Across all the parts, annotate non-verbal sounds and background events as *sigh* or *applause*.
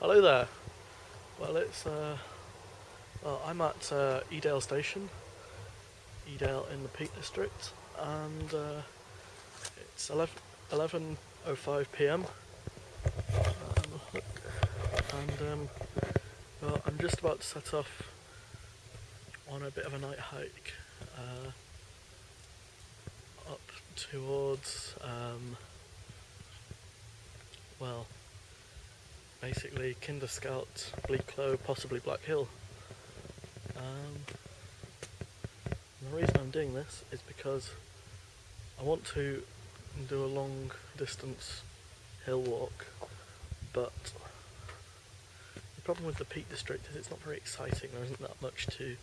Hello there. Well, it's uh, well, I'm at uh, Edale Station, Edale in the Peak District, and uh, it's 11 11:05 p.m. Um, and um, well, I'm just about to set off on a bit of a night hike uh, up towards um, well basically Kinder Scout, Bleaklow, possibly Black Hill. Um, the reason I'm doing this is because I want to do a long distance hill walk, but the problem with the Peak District is it's not very exciting. There isn't that much to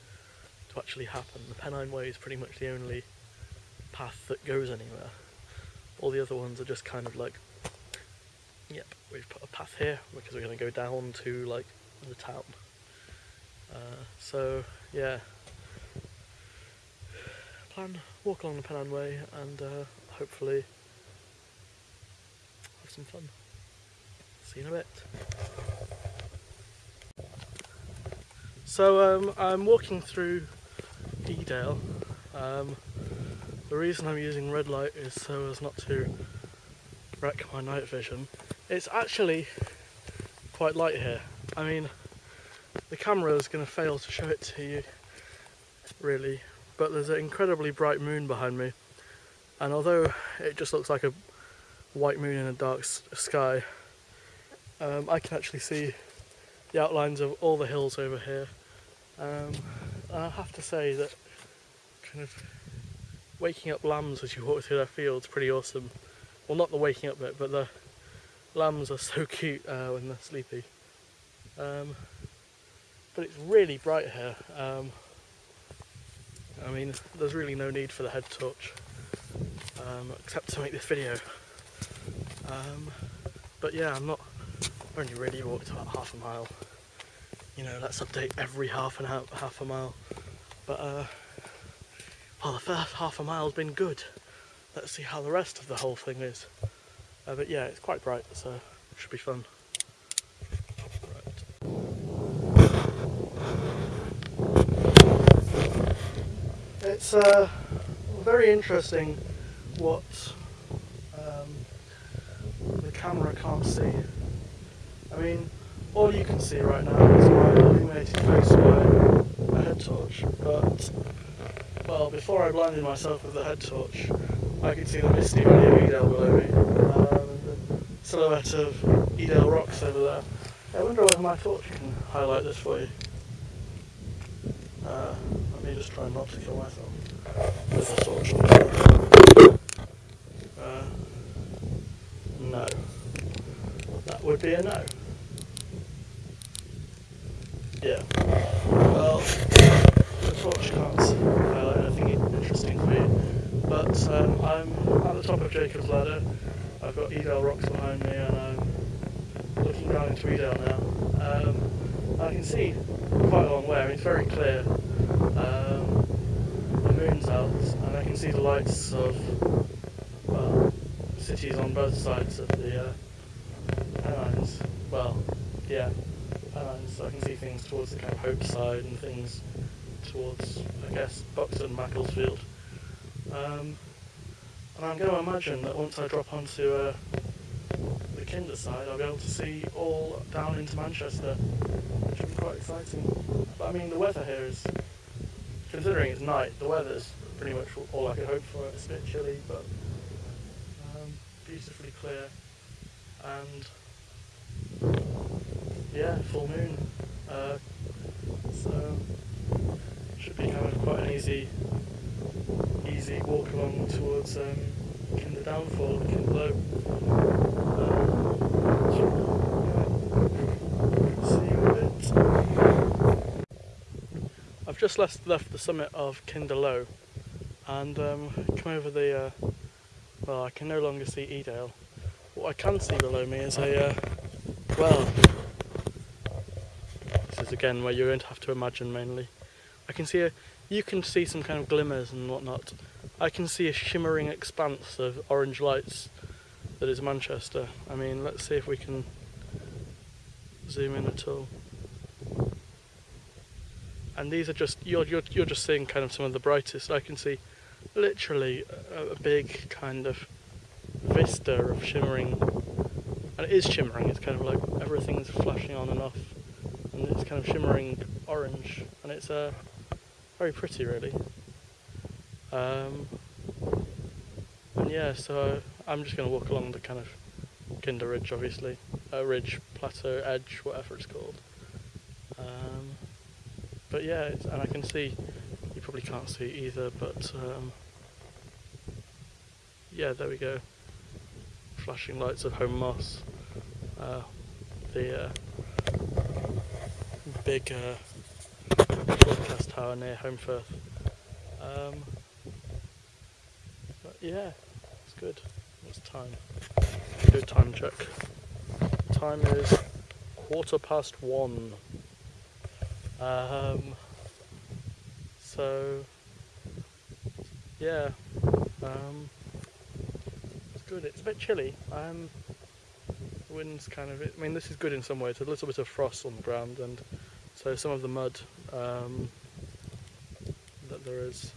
to actually happen. The Pennine Way is pretty much the only path that goes anywhere. All the other ones are just kind of like Yep, we've put a path here because we're going to go down to like the town. Uh, so yeah, plan walk along the Pennine Way and uh, hopefully have some fun. See you in a bit. So um, I'm walking through Edale. Um, the reason I'm using red light is so as not to wreck my night vision. It's actually quite light here. I mean, the camera is going to fail to show it to you, really, but there's an incredibly bright moon behind me, and although it just looks like a white moon in a dark sky, um, I can actually see the outlines of all the hills over here. Um, and I have to say that kind of waking up lambs as you walk through their fields pretty awesome. Well, not the waking up bit, but the lambs are so *laughs* cute uh, when they're sleepy. Um, but it's really bright here. Um, I mean, there's really no need for the head torch, um, except to make this video. Um, but yeah, I'm not, I've only really walked about half a mile. You know, let's update every half and half, half a mile. But, uh, well, the first half a mile's been good. Let's see how the rest of the whole thing is. Uh, but yeah, it's quite bright, so it should be fun. It's uh, very interesting what um, the camera can't see. I mean, all you can see right now is my illuminated face by a head torch, but, well, before I blinded myself with the head torch, I could see the misty valley below me silhouette of Edale rocks over there. I wonder whether my torch can highlight this for you. Uh, let me just try not to kill myself with the torch. Uh, no. That would be a no. Yeah. Well, the torch can't highlight anything interesting for you. But um, I'm at the top of Jacob's Ladder. I've got Edale rocks behind me and I'm looking down into Edale now. Um, I can see quite a long way, I mean, it's very clear. Um, the moon's out and I can see the lights of well, cities on both sides of the uh, Pennines. Well, yeah, Pennines. I can see things towards the kind of Hope side and things towards, I guess, Buxton, Macclesfield. Um, and I'm going to imagine that once I drop onto uh, the Kinder side, I'll be able to see all down into Manchester, which will be quite exciting. But I mean, the weather here is, considering it's night, the weather's pretty much all I could hope for. It's a bit chilly, but um, beautifully clear. And yeah, full moon. Uh, so should be kind of quite an easy easy walk along towards um, Kinder Downfall Kinder Low. Um, I've just left, left the summit of Kinder Low and um, come over the, uh, well I can no longer see Edale. What I can see below me is a, uh, well, this is again where you're going to have to imagine mainly. I can see a, you can see some kind of glimmers and whatnot. I can see a shimmering expanse of orange lights that is Manchester. I mean, let's see if we can zoom in at all. And these are just you're you're you're just seeing kind of some of the brightest. I can see literally a, a big kind of vista of shimmering, and it is shimmering. It's kind of like everything's flashing on and off, and it's kind of shimmering orange, and it's uh, very pretty, really. Um, and yeah, so I'm just going to walk along the kind of Kinder Ridge, obviously, uh, ridge, plateau, edge, whatever it's called. Um, but yeah, and I can see, you probably can't see either, but um, yeah, there we go. Flashing lights of Holme Moss. Uh, the uh, big uh, broadcast tower near Holmfirth. Um, but yeah, it's good. What's time? A time check. Time is quarter past one. Um, so yeah, um, it's good. It's a bit chilly. Um, the wind's kind of. I mean, this is good in some ways. A little bit of frost on the ground, and so some of the mud um, that there is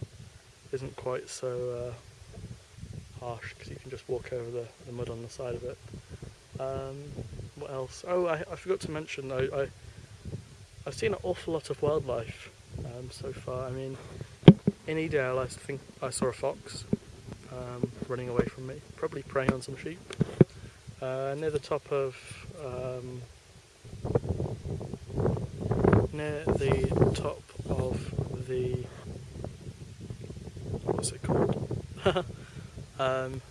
isn't quite so uh, harsh because you can just walk over the, the mud on the side of it. Um, what else? Oh, I, I forgot to mention. I, I I've seen an awful lot of wildlife um, so far. I mean, in Edale, I think I saw a fox um, running away from me, probably preying on some sheep. Uh, near the top of um, near the top of the what's it called? *laughs* um,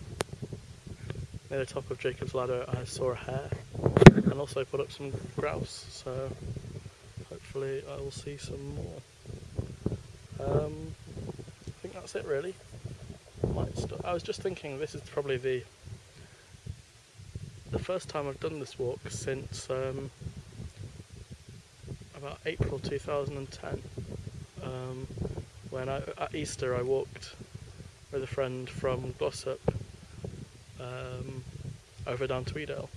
near the top of Jacob's Ladder, I saw a hare, and also put up some grouse. So hopefully I will see some more. Um, I think that's it really. I was just thinking this is probably the the first time I've done this walk since um, April 2010 um, when I, at Easter I walked with a friend from Glossop um, over down to Edale.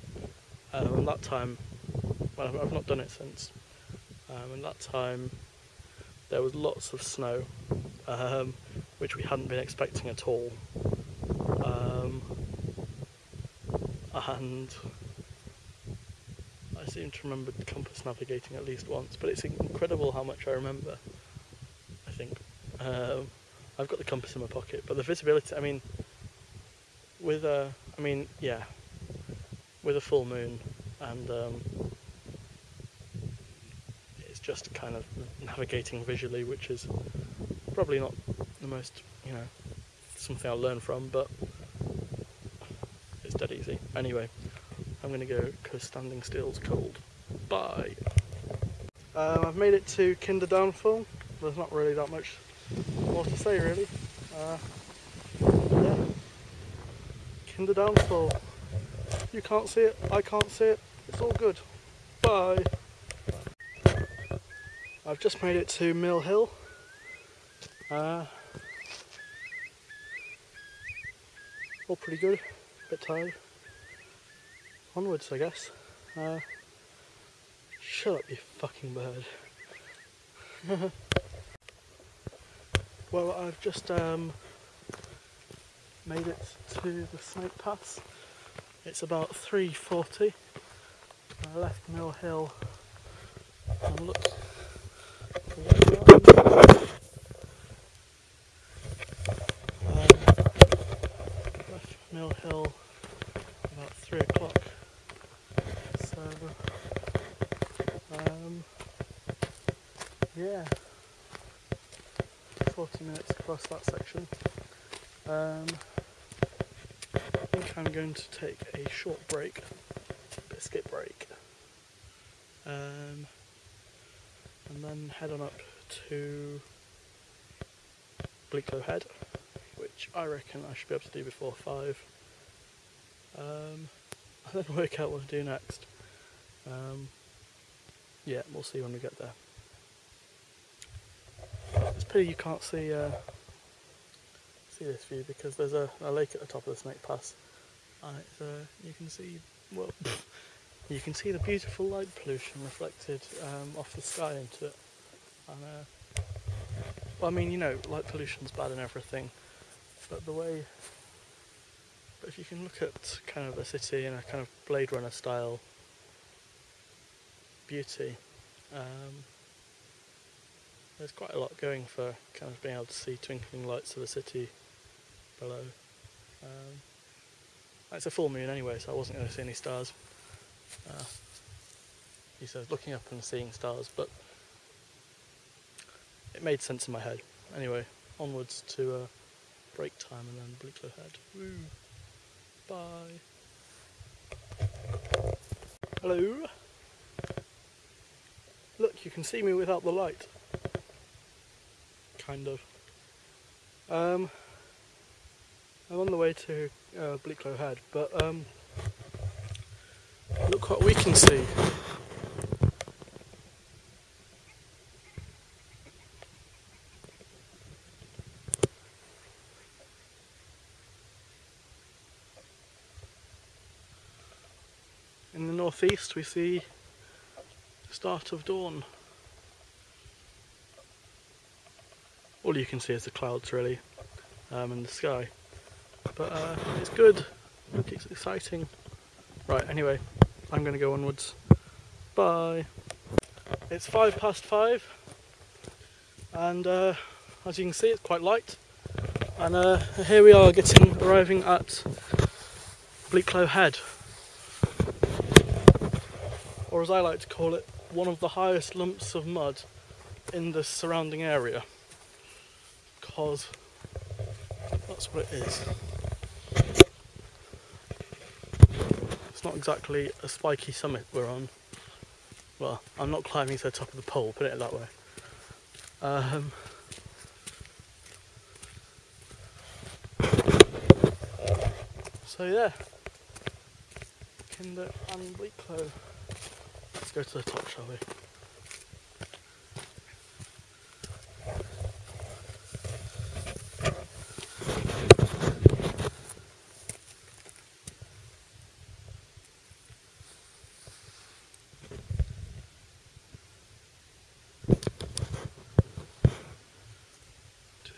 Um, and that time well, I've- I've not done it since. Um, and that time there was lots of snow um, which we hadn't been expecting at all. Um, and seem to remember compass navigating at least once, but it's incredible how much I remember. I think um, I've got the compass in my pocket, but the visibility. I mean, with a, I mean, yeah, with a full moon, and um, it's just kind of navigating visually, which is probably not the most, you know, something I'll learn from, but it's dead easy. Anyway, I'm going to go because standing still's cold. Bye. Um, I've made it to Kinder Downfall. There's not really that much more to say, really. Uh, yeah. Kinder Downfall. You can't see it, I can't see it. It's all good. Bye. I've just made it to Mill Hill. Uh, all pretty good. Bit tired. Onwards, I guess. Uh, shut up, you fucking bird. *laughs* well, I've just um, made it to the Snake Pass. It's about 3.40. I left Mill Hill and looked way up. Um, left Mill Hill about three o'clock. So, um, yeah, 40 minutes across that section. Um, I think I'm going to take a short break, biscuit break, um, and then head on up to Bleaklow Head, which I reckon I should be able to do before five. Um, *laughs* and then work out what to do next. Um, yeah, we'll see when we get there. Pity you can't see uh, see this view because there's a, a lake at the top of the Snake Pass, and uh, you can see well, *laughs* You can see the beautiful light pollution reflected um, off the sky into it. And, uh, well, I mean, you know, light pollution's bad and everything, but the way. But if you can look at kind of a city in a kind of Blade Runner style beauty, um, there's quite a lot going for kind of being able to see twinkling lights of the city below. Um, it's a full moon anyway, so I wasn't going to see any stars. Uh, he says looking up and seeing stars, but it made sense in my head. Anyway, onwards to uh, break time and then Bleaklow Head. Woo! Bye! Hello! Look, you can see me without the light. Kind of. Um, I'm on the way to uh, Bleaklow Head, but um, look what we can see. In the northeast we see the start of dawn. All you can see is the clouds really um, in the sky. But uh, it's good, it's exciting. Right, anyway, I'm going to go onwards. Bye. It's five past five, and uh, as you can see, it's quite light. And uh, here we are getting arriving at Bleaklow Head, or as I like to call it, one of the highest lumps of mud in the surrounding area, because that's what it is. It's not exactly a spiky summit we're on. Well, I'm not climbing to the top of the pole, put it that way. Um, so yeah, Kinder and Bleaklow. Let's go to the top, shall we?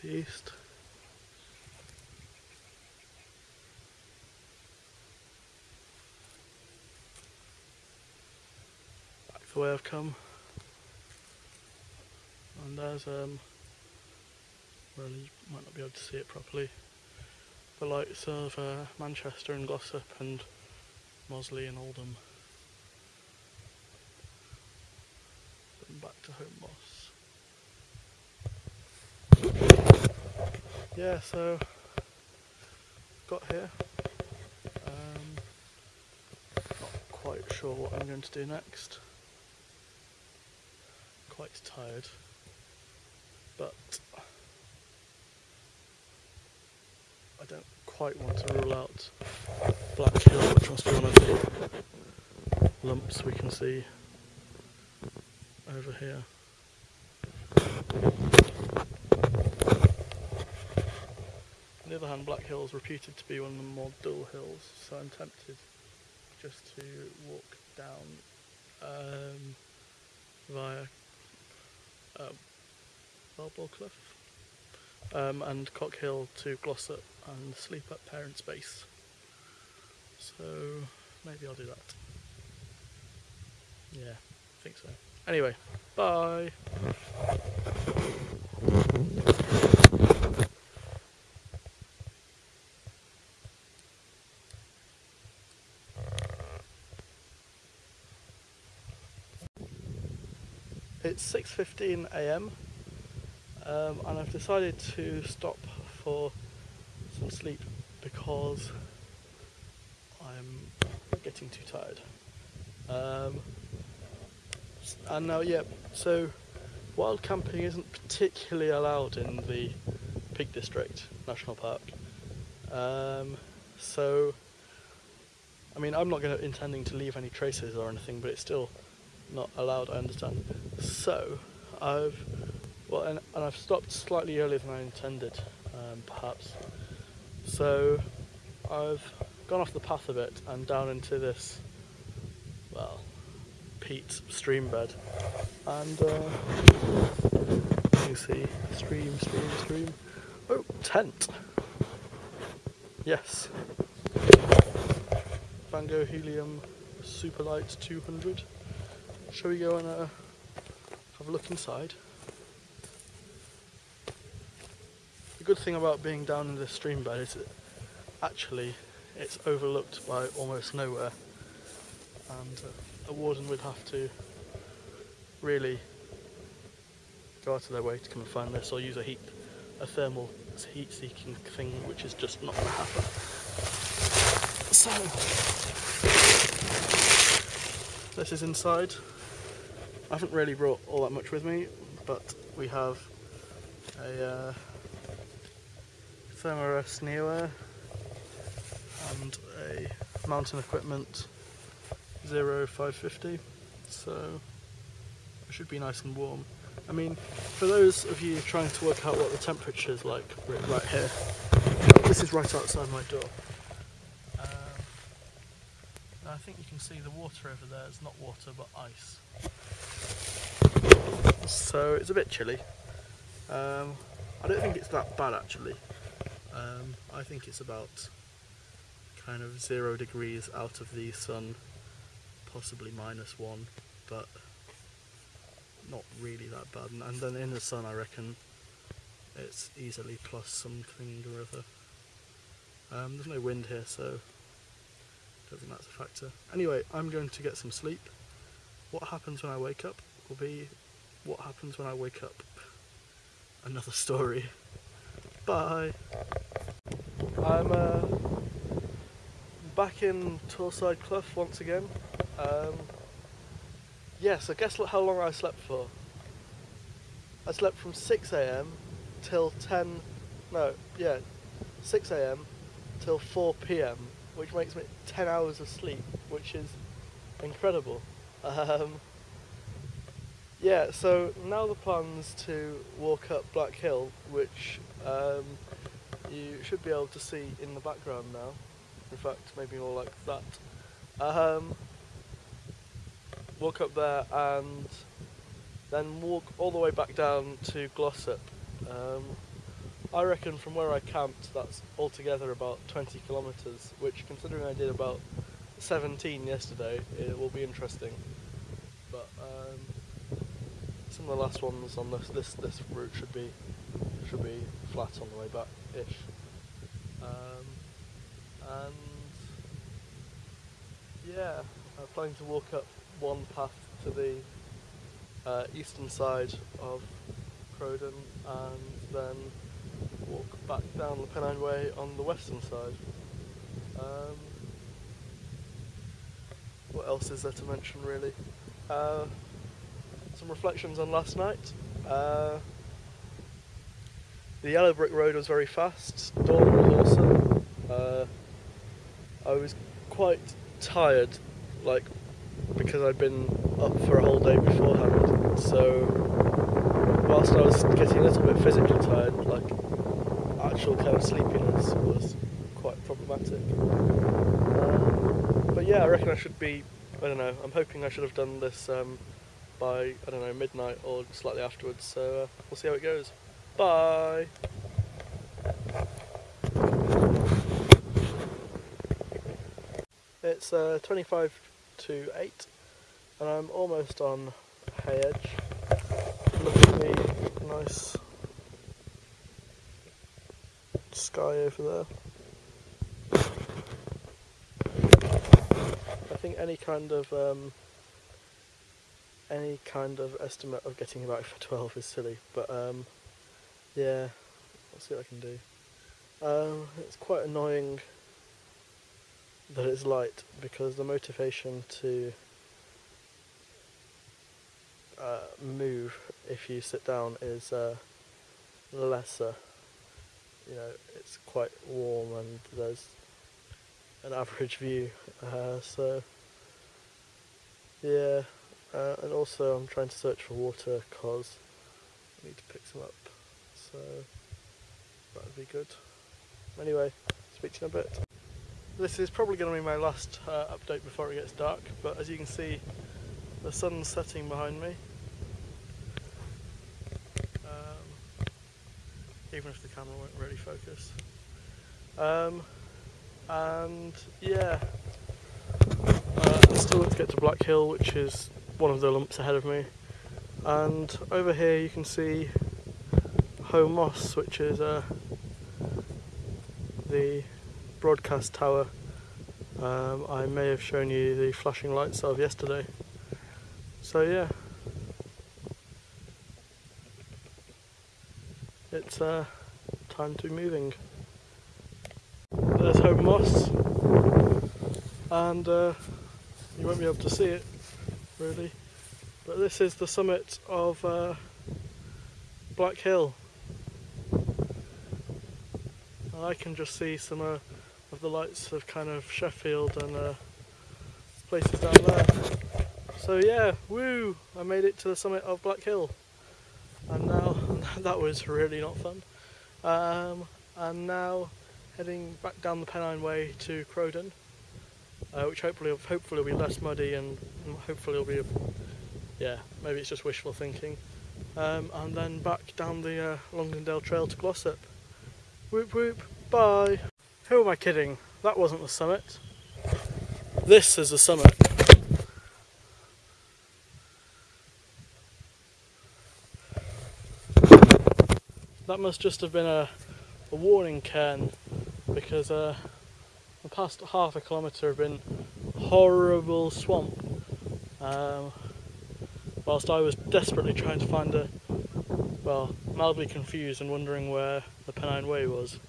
East. Back the way I've come. And there's um well you might not be able to see it properly. The lights of uh, Manchester and Glossop and Mossley and Oldham. And back to Holme Moss. Yeah, so got here. Um, not quite sure what I'm going to do next. Quite tired, but I don't quite want to rule out Black Hill, which must be one of the lumps we can see over here. On the other hand, Black Hill is reputed to be one of the more dull hills, so I'm tempted just to walk down um, via um, Balball Cliff um, and Cock Hill to Glossop and sleep at Parents' Base. So maybe I'll do that. Yeah, I think so. Anyway, bye. It's 6:15 a.m. Um, and I've decided to stop for some sleep because I'm getting too tired. Um, and now, yeah, so wild camping isn't particularly allowed in the Peak District National Park. Um, so, I mean, I'm not going to intending to leave any traces or anything, but it's still not allowed. I understand. So, I've well, and, and I've stopped slightly earlier than I intended, um, perhaps. So, I've gone off the path a bit and down into this well, peat stream bed. And uh, you see stream, stream, stream. Oh, tent. Yes. Vango Helium Superlite 200. Shall we go and uh, have a look inside? The good thing about being down in the stream bed is that actually it's overlooked by almost nowhere and uh, a warden would have to really go out of their way to come and find this or use a heat a thermal heat seeking thing which is just not going to happen. So this is inside. I haven't really brought all that much with me but we have a uh, Thermarest Neoair and a mountain equipment 0550 so it should be nice and warm. I mean for those of you trying to work out what the temperature is like right here this is right outside my door. Um, I think you can see the water over there is not water but ice so it's a bit chilly um, I don't think it's that bad actually um, I think it's about kind of zero degrees out of the sun, possibly minus one, but not really that bad. And then in the sun, I reckon it's easily plus something or other. Um, there's no wind here, so don't think that's a factor. Anyway, I'm going to get some sleep. What happens when I wake up will be what happens when I wake up. Another story. Bye. I'm uh, back in Torside Clough once again. Um, yes, I guess how long I slept for. I slept from 6am till 10, no, yeah, 6am till 4pm, which makes me 10 hours of sleep, which is incredible. Um, yeah, so now the plan's to walk up Black Hill, which um, you should be able to see in the background now. In fact, maybe more like that. Um, walk up there and then walk all the way back down to Glossop. Um, I reckon from where I camped that's altogether about 20 kilometres, which considering I did about 17 yesterday, it will be interesting. But um, some of the last ones on this, this this route should be should be flat on the way back ish. Um, and yeah, I'm planning to walk up one path to the uh, eastern side of Crowden and then walk back down the Pennine Way on the western side. Um, what else is there to mention really? Uh, some reflections on last night. Uh, the yellow brick road was very fast, dawn was awesome. Uh, I was quite tired, like because I'd been up for a whole day beforehand. So whilst I was getting a little bit physically tired, like actual kind of sleepiness was quite problematic. Um, but yeah, I reckon I should be. I don't know. I'm hoping I should have done this um, by I don't know midnight or slightly afterwards. So uh, we'll see how it goes. Bye. It's uh, 25 to 8 and I'm almost on Hay Edge. Look at the nice sky over there. I think any kind of um, any kind of estimate of getting about for 12 is silly, but um, yeah, I'll see what I can do. Um, it's quite annoying that it's light because the motivation to uh, move if you sit down is uh, lesser. You know, it's quite warm and there's an average view, uh, so yeah. Uh, and also, I'm trying to search for water because I need to pick some up, so that would be good. Anyway, speak to you in a bit. this is probably going to be my last uh, update before it gets dark, but as you can see, the sun's setting behind me. Um, even if the camera won't really focus. Um, and yeah, uh, I still have to get to Black Hill, which is one of the lumps ahead of me. And over here you can see Holme Moss, which is uh, the broadcast tower. Um, I may have shown you the flashing lights of yesterday. So yeah, it's uh, time to be moving. There's Holme Moss, and uh, you won't be able to see it really, but this is the summit of uh, Black Hill. I can just see some uh, of the lights of kind of Sheffield and uh, places down there. So yeah, woo! I made it to the summit of Black Hill, and now *laughs* that was really not fun. Um, and now heading back down the Pennine Way to Crowden, uh, which hopefully hopefully will be less muddy and hopefully it'll be, a, yeah, maybe it's just wishful thinking. Um, and then back down the uh, Longdendale Trail to Glossop. Whoop whoop, bye. Who am I kidding? That wasn't the summit. This is the summit. That must just have been a, a warning cairn because uh, the past half a kilometre have been horrible swamp. Um, whilst I was desperately trying to find a, well, mildly confused and wondering where the Pennine Way was.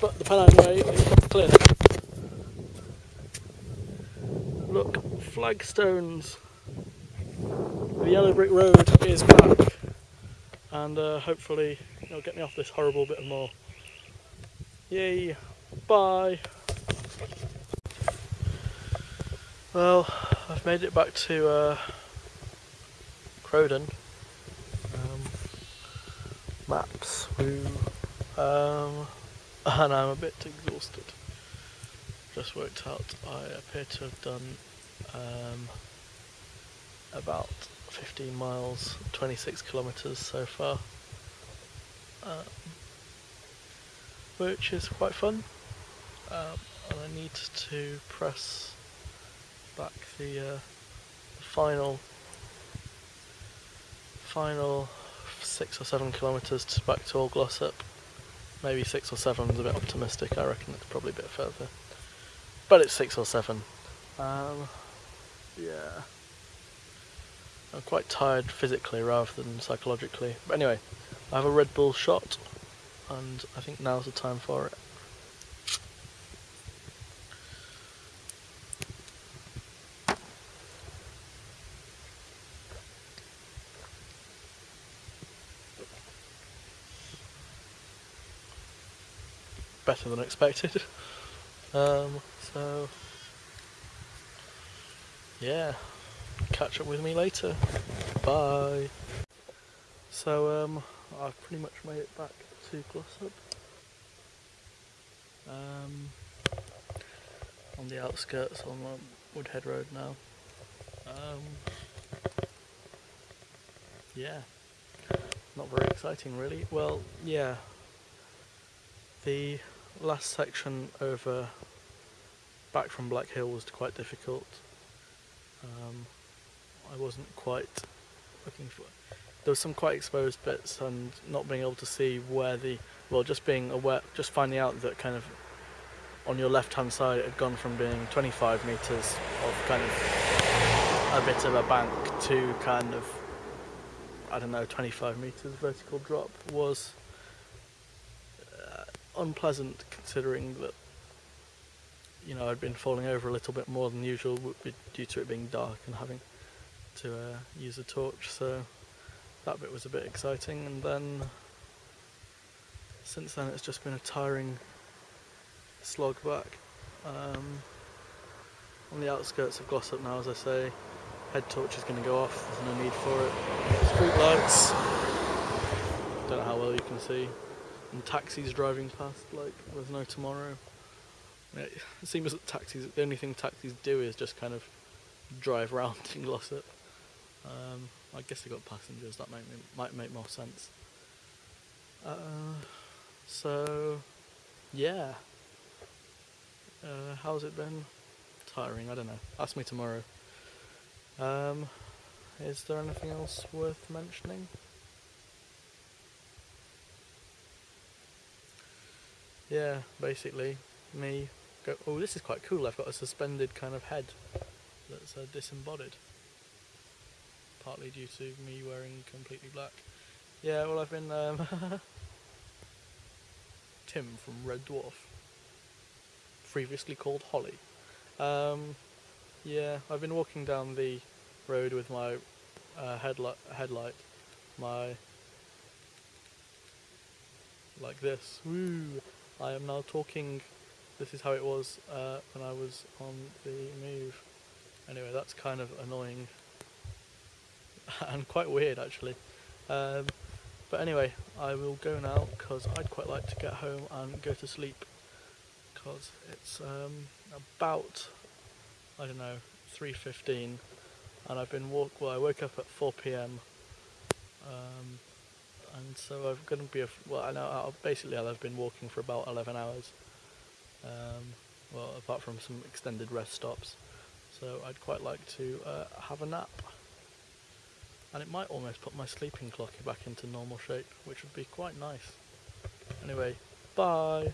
But the Pennine Way is clear. Look, flagstones. The yellow brick road is back. And uh, hopefully it'll get me off this horrible bit of moor. Yay, bye. Well, I've made it back to uh, Crowden. Um, maps, woo. Um, *laughs* and I'm a bit exhausted. Just worked out I appear to have done um, about 15 miles, 26 kilometres so far, um, which is quite fun. Um, and I need to press back the, uh, the final final six or seven kilometres to back to Old Glossop. Maybe six or seven is a bit optimistic, I reckon it's probably a bit further. But it's six or seven. Um, yeah. I'm quite tired physically rather than psychologically. But anyway, I have a Red Bull shot, and I think now's the time for it. Than expected. Um, so, yeah catch up with me later. Bye. So um, I've pretty much made it back to Glossop. Um, on the outskirts on Woodhead Road now. Um, yeah, not very exciting really. Well, yeah, the last section over back from Black Hill was quite difficult. Um, I wasn't quite looking for. There was some quite exposed bits and not being able to see where the well, just being aware, just finding out that kind of on your left hand side it had gone from being 25 meters of kind of a bit of a bank to kind of I don't know 25 meters vertical drop was unpleasant considering that you know I'd been falling over a little bit more than usual due to it being dark and having to uh, use a torch so that bit was a bit exciting. And then since then it's just been a tiring slog back. Um, on the outskirts of Glossop now as I say head torch is going to go off. There's no need for it. Street lights. Don't know how well you can see and taxis driving past like there's no tomorrow It seems that taxis, the only thing taxis do is just kind of drive around *laughs* in Glossop. Um, I guess they got passengers. That might make more sense. Uh, so, yeah. Uh, how's it been? Tiring. I don't know. Ask me tomorrow. Um, is there anything else worth mentioning? Yeah, basically, me go. Oh, this is quite cool. I've got a suspended kind of head that's uh, disembodied, partly due to me wearing completely black. Yeah, well, I've been um, *laughs* Tim from Red Dwarf, previously called Holly. Um, yeah, I've been walking down the road with my uh, headlight, headlight, my like this. Woo! I am now talking. This is how it was uh, when I was on the move. Anyway, that's kind of annoying *laughs* and quite weird actually. Um, but anyway, I will go now because I'd quite like to get home and go to sleep because it's um, about I don't know 3:15 and I've been walk. Well, I woke up at 4 p.m. Um, and so I'm going to be a well. I know basically I've been walking for about 11 hours. Um, well, apart from some extended rest stops. So I'd quite like to uh, have a nap. And it might almost put my sleeping clock back into normal shape, which would be quite nice. Anyway, bye.